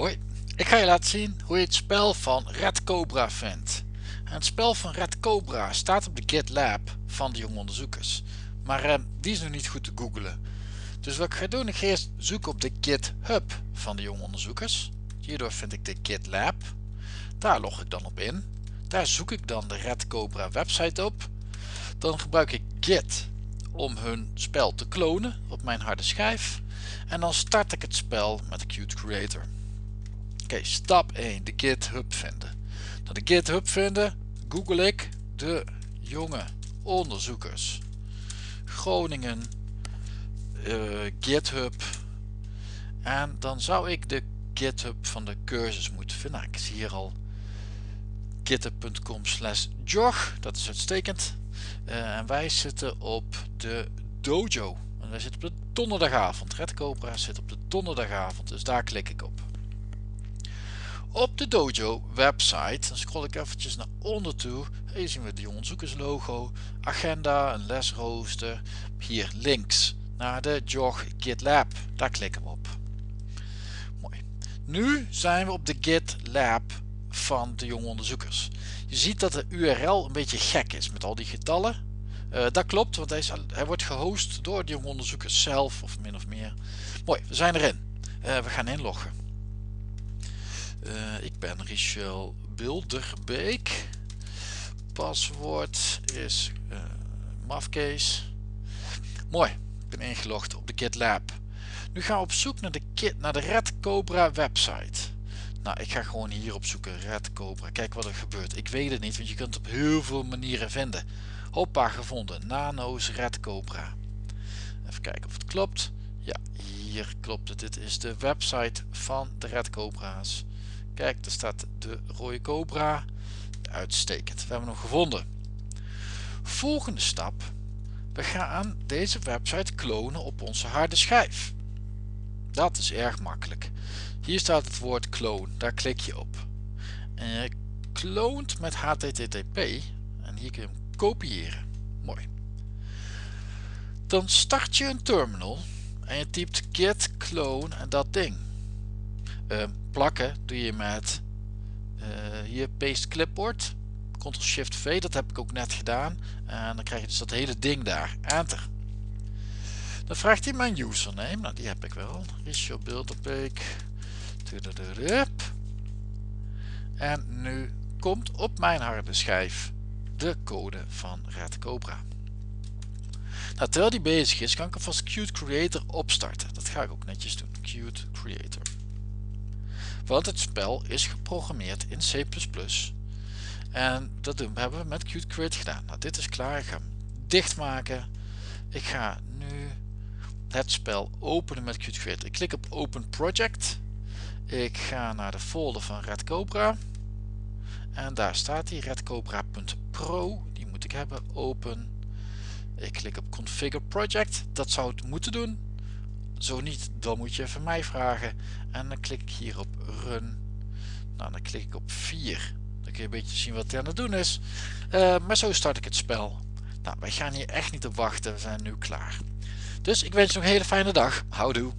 Hoi, ik ga je laten zien hoe je het spel van Red Cobra vindt. het spel van Red Cobra staat op de GitLab van de jonge onderzoekers. Maar eh, die is nog niet goed te googlen. Dus wat ik ga doen, ik ga eerst zoeken op de GitHub van de jonge onderzoekers. Hierdoor vind ik de GitLab. Daar log ik dan op in. Daar zoek ik dan de Red Cobra website op. Dan gebruik ik Git om hun spel te klonen op mijn harde schijf. En dan start ik het spel met Qt Creator. Oké, stap 1. De GitHub vinden. De GitHub vinden, google ik de jonge onderzoekers. Groningen uh, GitHub. En dan zou ik de GitHub van de cursus moeten vinden. Nou, ik zie hier al github.com slash jog. Dat is uitstekend. Uh, en wij zitten op de dojo. En wij zitten op de donderdagavond. Red Cobra zit op de donderdagavond. Dus daar klik ik op. Op de Dojo website, dan scroll ik eventjes naar onder toe. Hier zien we de onderzoekerslogo, agenda, een lesrooster. Hier links naar de JOG GitLab. Daar klikken we op. Mooi. Nu zijn we op de GitLab van de jonge onderzoekers. Je ziet dat de URL een beetje gek is met al die getallen. Uh, dat klopt, want hij, is, hij, wordt gehost door de jonge onderzoekers zelf, of min of meer. Mooi, we zijn erin. Uh, we gaan inloggen. Ik ben Richel Bilderbeek. Paswoord is uh, Mafcase. Mooi, ik ben ingelogd op de GitLab. Nu gaan we op zoek naar de, kit, naar de Red Cobra website. Nou, ik ga gewoon hier op zoeken, Red Cobra. Kijk wat er gebeurt. Ik weet het niet, want je kunt het op heel veel manieren vinden. Hoppa, gevonden. Nano's Red Cobra. Even kijken of het klopt. Ja, hier klopt het. Dit is de website van de Red Cobra's. Kijk, er staat de rode cobra. Uitstekend. We hebben hem gevonden. Volgende stap. We gaan deze website klonen op onze harde schijf. Dat is erg makkelijk. Hier staat het woord clone. Daar klik je op. En je kloont met HTTP. En hier kun je hem kopiëren. Mooi. Dan start je een terminal. En je typt git clone en dat ding. Uh, plakken doe je met uh, hier paste clipboard ctrl shift v dat heb ik ook net gedaan. En dan krijg je dus dat hele ding daar enter. Dan vraagt hij mijn username. Nou die heb ik wel. Richard Bilderbeek en nu komt op mijn harde schijf de code van Red Cobra. Nou, terwijl die bezig is kan ik alvast Qt Creator opstarten. Dat ga ik ook netjes doen. Qt Creator want het spel is geprogrammeerd in C++. En dat hebben we met Qt Create gedaan. Nou, dit is klaar. Ik ga hem dichtmaken. Ik ga nu het spel openen met Qt Create. Ik klik op Open Project. Ik ga naar de folder van Red Cobra. En daar staat die redcobra.pro. Die moet ik hebben. Open. Ik klik op Configure Project. Dat zou het moeten doen. Zo niet, dan moet je even mij vragen. En dan klik ik hier op Run. Nou, dan klik ik op 4. Dan kun je een beetje zien wat hij aan het doen is. Uh, maar zo start ik het spel. Nou, wij gaan hier echt niet op wachten. We zijn nu klaar. Dus ik wens je nog een hele fijne dag. Houdoe.